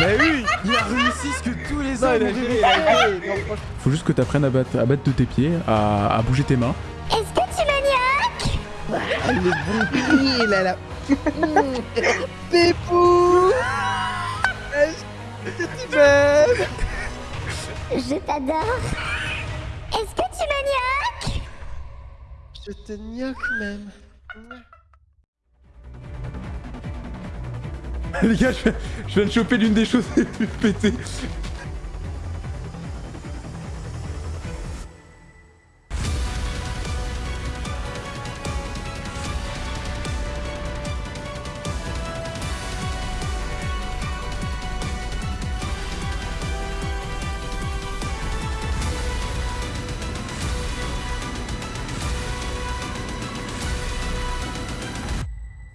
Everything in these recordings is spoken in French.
Mais oui Il a réussi ce que tous les hommes ont rêvé. Faut juste que tu apprennes à battre, à battre de tes pieds, à, à bouger tes mains. Est-ce que tu maniaques? Ah, le bon pied, là, là. Pépou Est-ce que tu m'aimes? Je t'adore. Est-ce que tu maniaques? Je te gnoque même. Les gars, je je viens de choper l'une des choses les plus pétées.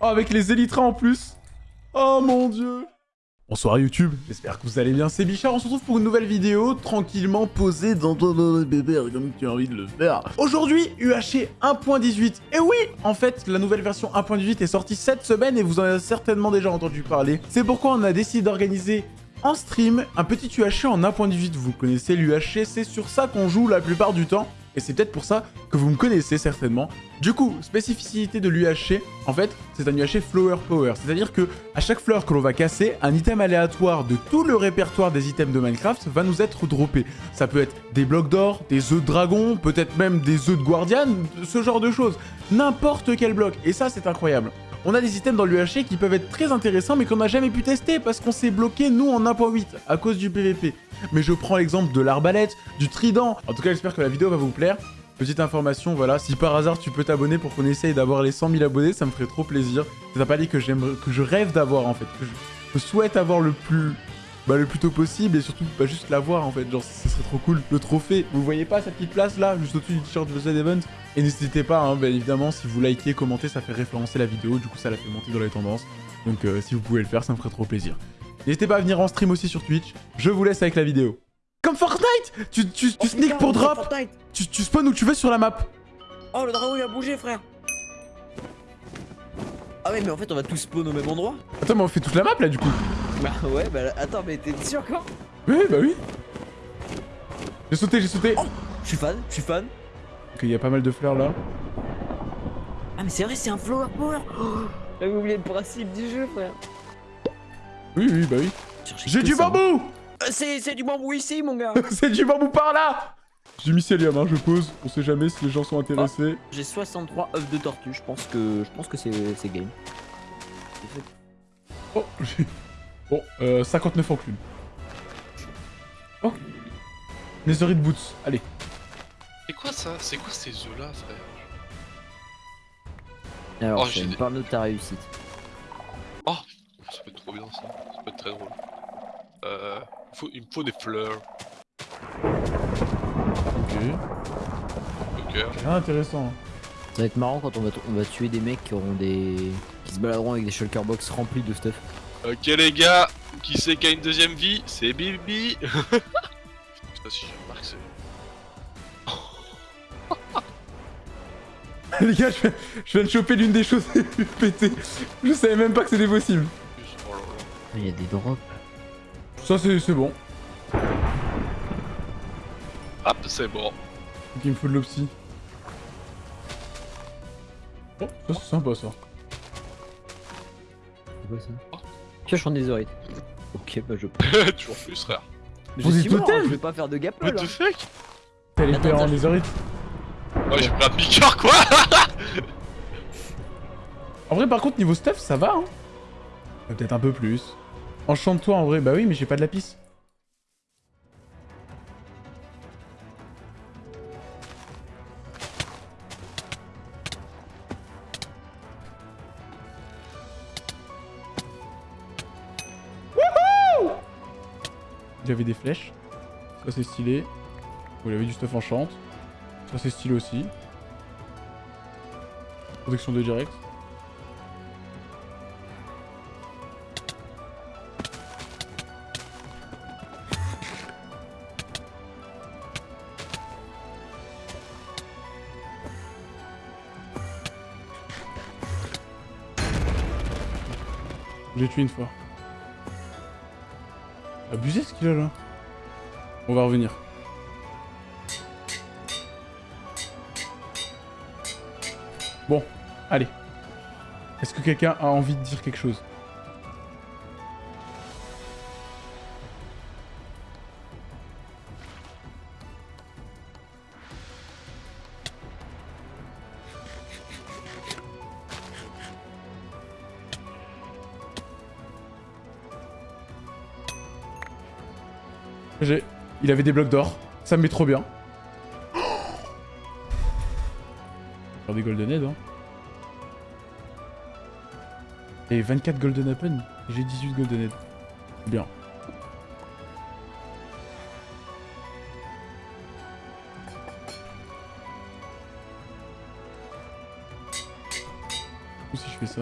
Oh, avec les élytras en plus Oh mon dieu Bonsoir YouTube, j'espère que vous allez bien, c'est Bichard, on se retrouve pour une nouvelle vidéo, tranquillement posée dans ton bébé comme tu as envie de le faire. Aujourd'hui, UHC 1.18, et oui En fait, la nouvelle version 1.18 est sortie cette semaine et vous en avez certainement déjà entendu parler. C'est pourquoi on a décidé d'organiser en stream un petit UHC en 1.18. Vous connaissez l'UHC, c'est sur ça qu'on joue la plupart du temps. Et c'est peut-être pour ça que vous me connaissez certainement. Du coup, spécificité de l'UHC, en fait, c'est un UHC Flower Power. C'est-à-dire que à chaque fleur que l'on va casser, un item aléatoire de tout le répertoire des items de Minecraft va nous être droppé. Ça peut être des blocs d'or, des œufs de dragon, peut-être même des œufs de guardian, ce genre de choses. N'importe quel bloc. Et ça, c'est incroyable. On a des items dans l'UHC qui peuvent être très intéressants mais qu'on n'a jamais pu tester parce qu'on s'est bloqué nous en 1.8 à cause du PVP. Mais je prends l'exemple de l'arbalète, du trident. En tout cas, j'espère que la vidéo va vous plaire. Petite information, voilà, si par hasard tu peux t'abonner pour qu'on essaye d'avoir les 100 000 abonnés, ça me ferait trop plaisir. C'est un palier que que je rêve d'avoir en fait, que je, souhaite avoir le plus, bah, le plus tôt possible et surtout pas juste l'avoir en fait, genre ce serait trop cool. Le trophée, vous voyez pas cette petite place là, juste au-dessus du t-shirt de Event Et n'hésitez pas, hein, bien évidemment, si vous likez, commentez, ça fait référencer la vidéo, du coup ça la fait monter dans les tendances. Donc euh, si vous pouvez le faire, ça me ferait trop plaisir. N'hésitez pas à venir en stream aussi sur Twitch, je vous laisse avec la vidéo. Comme Fortnite Tu, tu, tu sneak pour drop tu, tu spawn où tu veux sur la map Oh, le dragon il a bougé, frère. Ah ouais, mais en fait, on va tous spawn au même endroit. Attends, mais on fait toute la map là du coup Bah ouais, bah attends, mais t'es sûr quand? Oui, bah oui J'ai sauté, j'ai sauté Oh Je suis fan, je suis fan. Ok, il y a pas mal de fleurs là. Ah, mais c'est vrai, c'est un flower power. Oh, J'avais oublié le principe du jeu, frère. Oui, oui, bah oui. J'ai du bambou C'est c'est du bambou ici, mon gars. C'est du bambou par là J'ai mis Célium, hein, je pose. On sait jamais si les gens sont intéressés. J'ai 63 œufs de tortue. Je pense que je pense que c'est game. Oh, j'ai... Bon, euh, 59 enclumes. Oh Netherite Boots, allez. C'est quoi ça? C'est quoi ces œufs là, frère? Alors, Oh, je j'ai des- parle de ta réussite. Ça peut être trop bien ça, ça peut être très drôle. Euh, il, faut, il me faut des fleurs. Ok. Ok. Ah, intéressant. Ça va être marrant quand on va, on va tuer des mecs qui auront des. qui se baladeront avec des shulker box remplis de stuff. Ok les gars, qui c'est qui a une deuxième vie? C'est Bibi Je sais pas si je remarque c'est... Les gars, je viens, je viens de choper l'une des choses les plus pétées. Je savais même pas que c'était possible. Oh là là. Il y a des drops. Ça, c'est c'est bon. Hop, c'est bon. Donc, il me faut de l'opsie. Oh, ça, c'est sympa ça. C'est quoi ça Pioche en netherite. Ok, bah je. Toujours plus frère. Je Vous suis êtes mort, totem je vais pas faire de gap What là. the fuck? T'as les paires en netherite. Oh j'ai pris un piqueur quoi En vrai, par contre, niveau stuff, ça va, hein. Peut-être un peu plus. Enchante-toi, en vrai. Bah oui, mais j'ai pas de lapis. J'avais des flèches. Ça, c'est stylé. Vous avez du stuff enchante. Ça, c'est stylé aussi. Protection de direct. Une fois. Abusé ce qu'il a là. On va revenir. Bon, allez. Est-ce que quelqu'un a envie de dire quelque chose? Il avait des blocs d'or. Ça me met trop bien. Faire des golden head, hein. Et 24 golden apple. J'ai 18 golden head. Bien. Si je fais ça?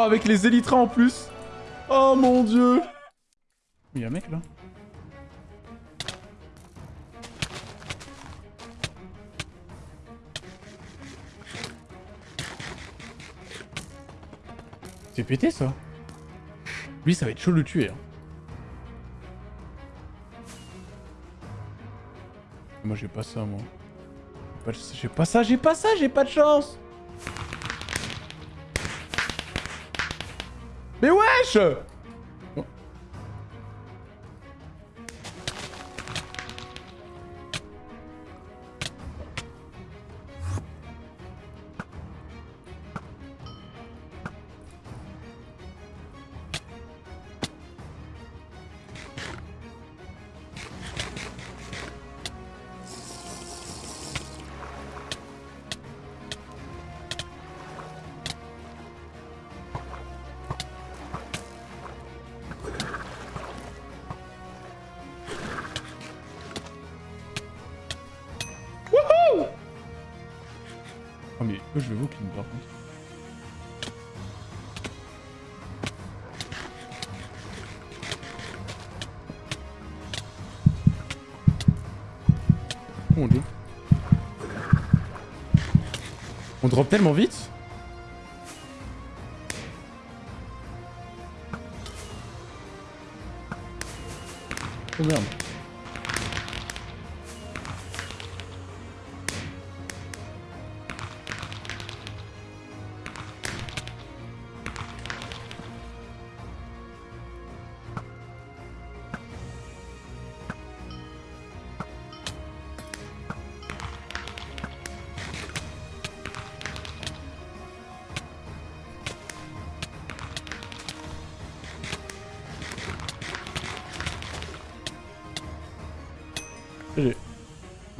Oh, avec les élytras en plus Oh mon dieu Il y a un mec là C'est pété ça Lui ça va être chaud de le tuer. hein. Moi j'ai pas ça moi. J'ai pas ça, j'ai pas ça, j'ai pas de chance Mais wesh On drop tellement vite Oh merde.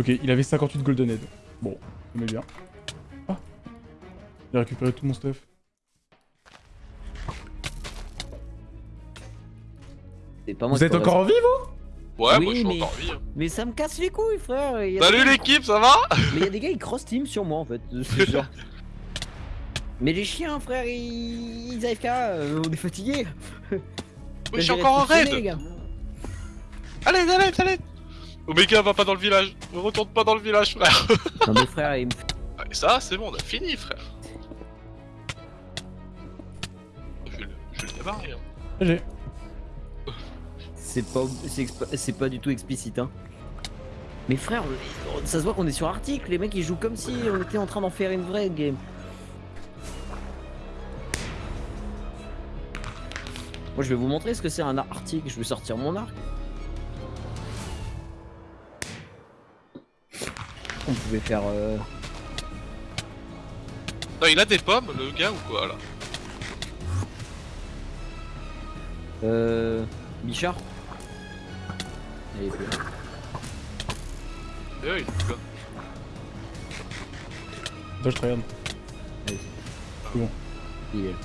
Ok, il avait 58 golden head. Bon, on est bien. Ah J'ai récupéré tout mon stuff. C'est pas moi Vous êtes encore en vie, vous Ouais, Oui, moi je suis mais- encore en vie. hein. Mais ça me casse les couilles, frère. Il y a Salut des- l'équipe, ça va? Mais il y a des gars, ils cross team sur moi en fait. genre. Mais les chiens, frère, ils, ils AFK, euh, on est fatigués. Oui, je suis encore en raid Allez, allez, allez Omega va pas dans le village, ne retourne pas dans le village, frère Non mais frère, il me Ah, et ça, c'est bon, on a fini, frère Je vais le, je vais le démarrer, hein. GG. C'est pas, c'est pas du tout explicite, hein. Mais frère, ça se voit qu'on est sur article, les mecs ils jouent comme si on était en train d'en faire une vraie game. Moi je vais vous montrer ce que c'est un article, je vais sortir mon arc. On pouvait faire... Euh... Non, il a des pommes, le gars, ou quoi, là? Euh... Bichard? Il est plus là. Eh oui, il est là. Attends, je te regarde. Il est là.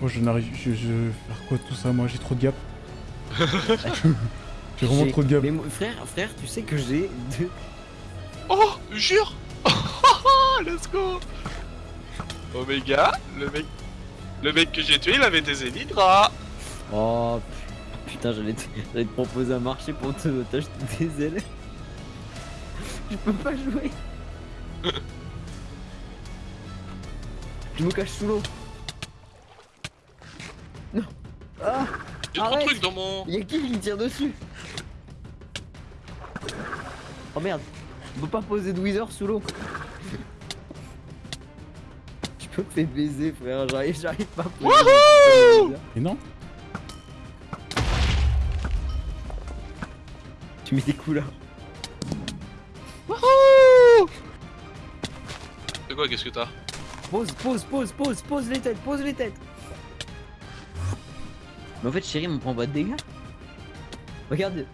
Moi, je n'arrive. Je, je vais faire quoi de tout ça Moi, j'ai trop de gap. j'ai vraiment trop de gap. Mais moi, frère, frère, tu sais que j'ai deux... Oh, jure Let's go Omega, le mec... Le mec que j'ai tué, il avait des élydras Oh putain, j'allais te, j'allais te proposer un marché pour te t'acheter des ailes. Je peux pas jouer. Je me cache sous l'eau. Non. Ah J'ai trop de trucs dans mon. Y'a qui qui me tire dessus? Oh merde. On peut pas poser de wither sous l'eau. Je peux me faire baiser frère, j'arrive, j'arrive pas à. Et non Tu mets des coups là. C'est quoi, qu'est-ce que t'as? Pose, pose, pose, pose, pose les têtes, pose les têtes. Mais en fait, chérie, on prend pas de dégâts. Regarde.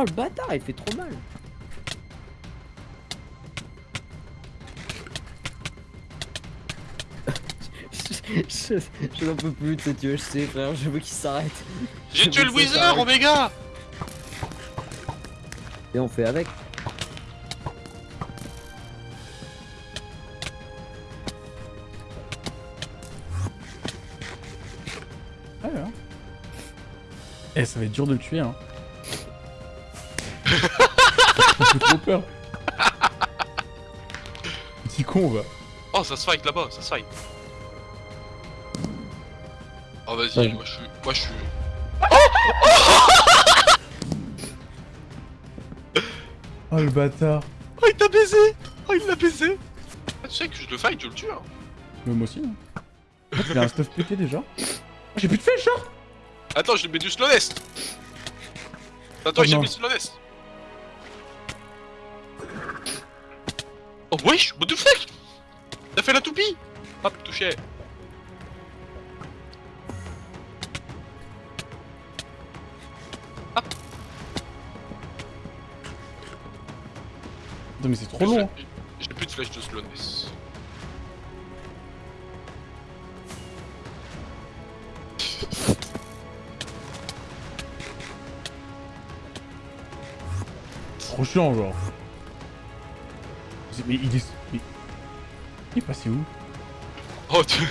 Oh le bâtard, il fait trop mal. je je- je n'en peux plus de cette UHC frère, je veux qu'il s'arrête. J'ai tué le Wither. Omega Et on fait avec. Ouais, hein. Eh, ça va être dur de le tuer, hein. J'ai trop peur. Petit con, va. Oh, ça se fight là-bas, ça se fight. Oh, vas-y, Ouais. moi je suis. Moi je suis. Oh, le bâtard. Oh, il t'a baisé Oh, il l'a baisé ah, Tu sais que je le fight, je le tue. Hein. Mais moi aussi, hein. Fait, il a un stuff pété déjà. Oh, J'ai plus de flèches, hein Attends, je lui mets du slowness Attends, Oh, j'ai mis du slowness Oh, wesh What the fuck? T'as fait la toupie? Hop, touché Putain, mais c'est trop long. J'ai plus de flèches de slowness. Trop chiant, genre. Mais il est... mais- Il est passé où? Oh, tu...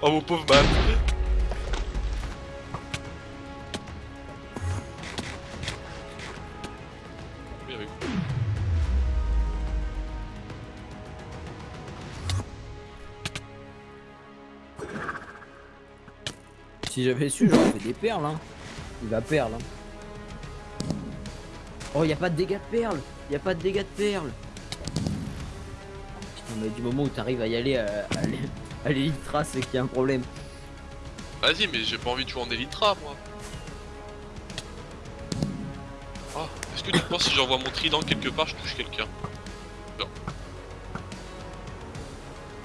oh mon pauvre man. Si j'avais su, j'aurais fait des perles, hein. Il va perle, hein. Oh, y a pas de dégâts de perles. Y a pas de dégâts de perles. Mais du moment où t'arrives à y aller euh, à, à l'Elytra, c'est qu'il y a un problème. Vas-y, mais j'ai pas envie de jouer en Elytra, moi. Oh, est-ce que tu penses si j'envoie mon trident quelque part, je touche quelqu'un?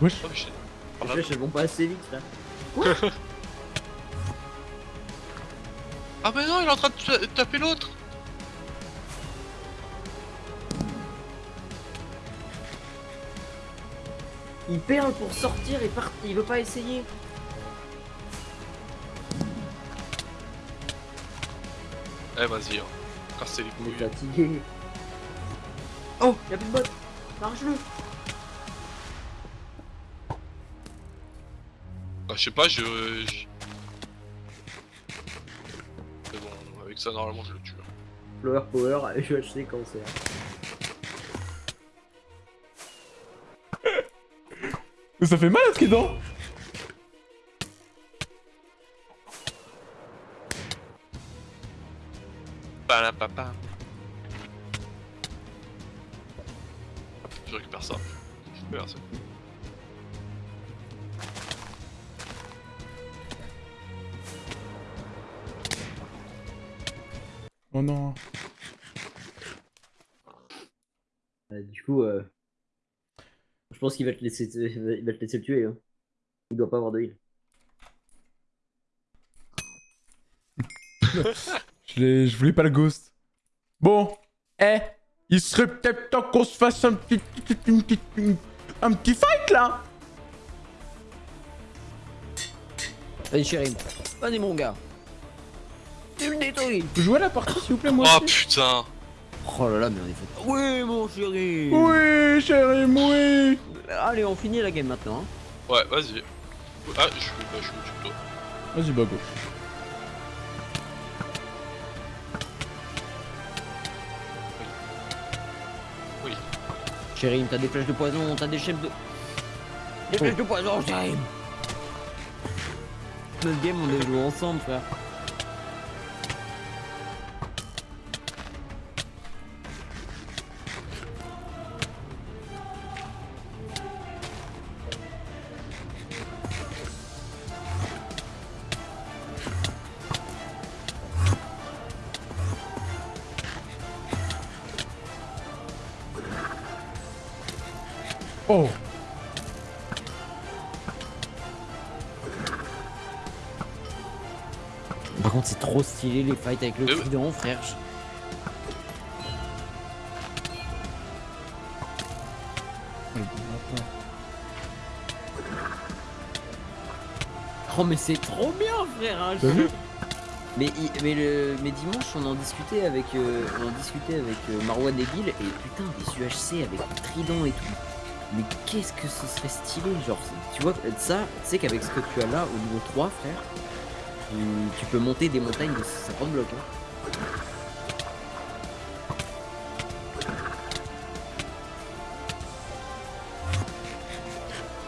Wesh. Oh, mais je- par vont pas assez vite, là. Ah, mais non, il est en train de ta- taper l'autre Il perle pour sortir et part... il veut pas essayer. Eh, vas-y, hein. Cassez les Il est couilles. fatigué. Oh, y'a plus de bot. Marche-le. Bah, je sais pas, je. Mais bon, avec ça, normalement, je le tue. hein. Flower Power, UHC cancer. Mais ça fait mal à ce qui est dedans Palapapa. Je récupère ça. Merci. Oh non. Euh, du coup, euh... je pense qu'il va te laisser, il va te laisser le tuer. Hein. Il doit pas avoir de heal. Je, l'ai- je voulais pas le ghost. Bon. Eh. Il serait peut-être temps qu'on se fasse un petit... une petite- une- un petit fight, là Allez, chérie. Vas-y, mon gars. Tu le détruis. Jouez à la partie, s'il vous plaît, moi Oh aussi? putain Oh là là, mais on est fait. Oui, mon chéri Oui, chéri, oui Allez, on finit la game maintenant. Hein. Ouais, vas-y. Ah, je suis, bah, je au tuto. Vas-y, bah, go. Oui. Chéri, t'as des flèches de poison, t'as des chefs de. Des oh. flèches de poison, chéri Notre game, on les joue ensemble, frère. Oh Par contre, c'est trop stylé les fights avec le Euh. trident, frère. Je- Oh mais c'est trop bien frère hein, je- mais, mais, le, mais dimanche on en discutait avec euh, on en discutait avec euh, Marwan et Bill et putain des UHC avec le trident et tout. Mais qu'est-ce que ce serait stylé genre tu vois ça tu sais qu'avec ce que tu as là au niveau 3 frère tu, tu peux monter des montagnes de 50 blocs hein.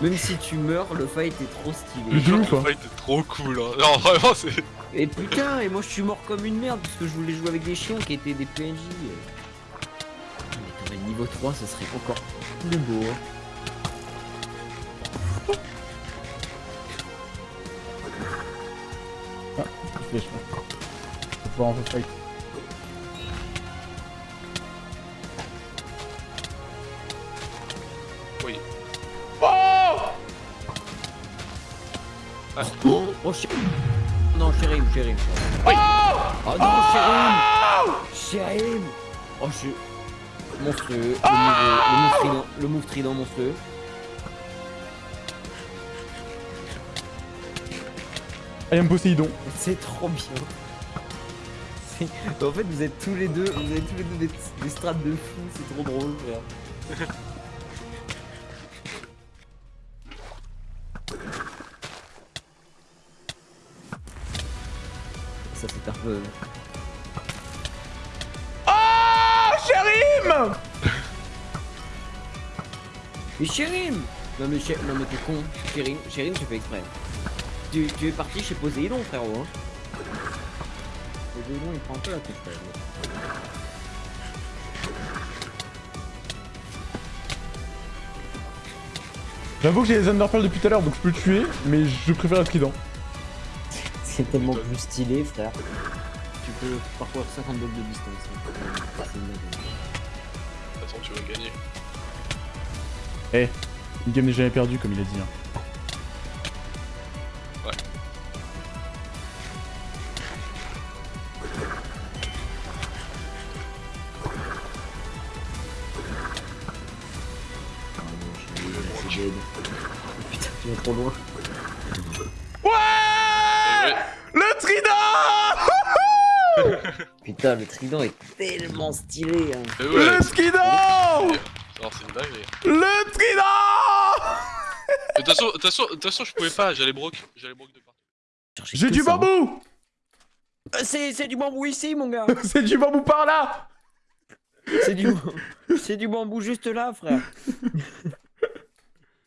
Même si tu meurs, le fight est trop stylé. Hein. Ouais, t'es trop cool. Hein. Non, vraiment, c'est. Et putain, et moi je suis mort comme une merde parce que je voulais jouer avec des chiens qui étaient des PNJ. Niveau 3, ce serait encore plus beau. hein. Flèche. Faut en faire fight. Oui. Oh, oh chi- Non, Chérim, Chérim. Oui. Oh non, Chérim Chérim Oh, je... Monstrueux. Le move, le move trident, le move trident monstrueux. I am Poséidon. C'est trop bien. En fait, vous êtes tous les deux, vous avez tous les deux des, des strates de fou, c'est trop drôle, frère. Ça, c'est un peu. Chérim Mais Chérim Non, mais, Ché- non, mais t'es con. Chérim, Chérim, tu fais exprès. Tu, tu es parti chez Poséidon, frérot. Hein. Poséidon, il prend un peu la tête, frère. J'avoue que j'ai les Underpearls depuis tout à l'heure, donc je peux le tuer, mais je préfère le trident. C'est tellement plus stylé, frère. Tu peux parcourir 50 blocs de distance. hein. Façon, tu vas gagner. Eh, une game n'est jamais perdue, comme il a dit. hein. Ouais. Putain, tu vas trop loin. Et ouais. Le trident Putain, le trident est tellement stylé. Hein. Ouais. Le skidon Non, c'est une dinguerie. Le trident De toute façon, je pouvais pas, j'allais broke. J'allais de partout. J'ai du bambou Euh, C'est c'est du bambou ici, mon gars. C'est du bambou par là C'est du, c'est du bambou juste là, frère.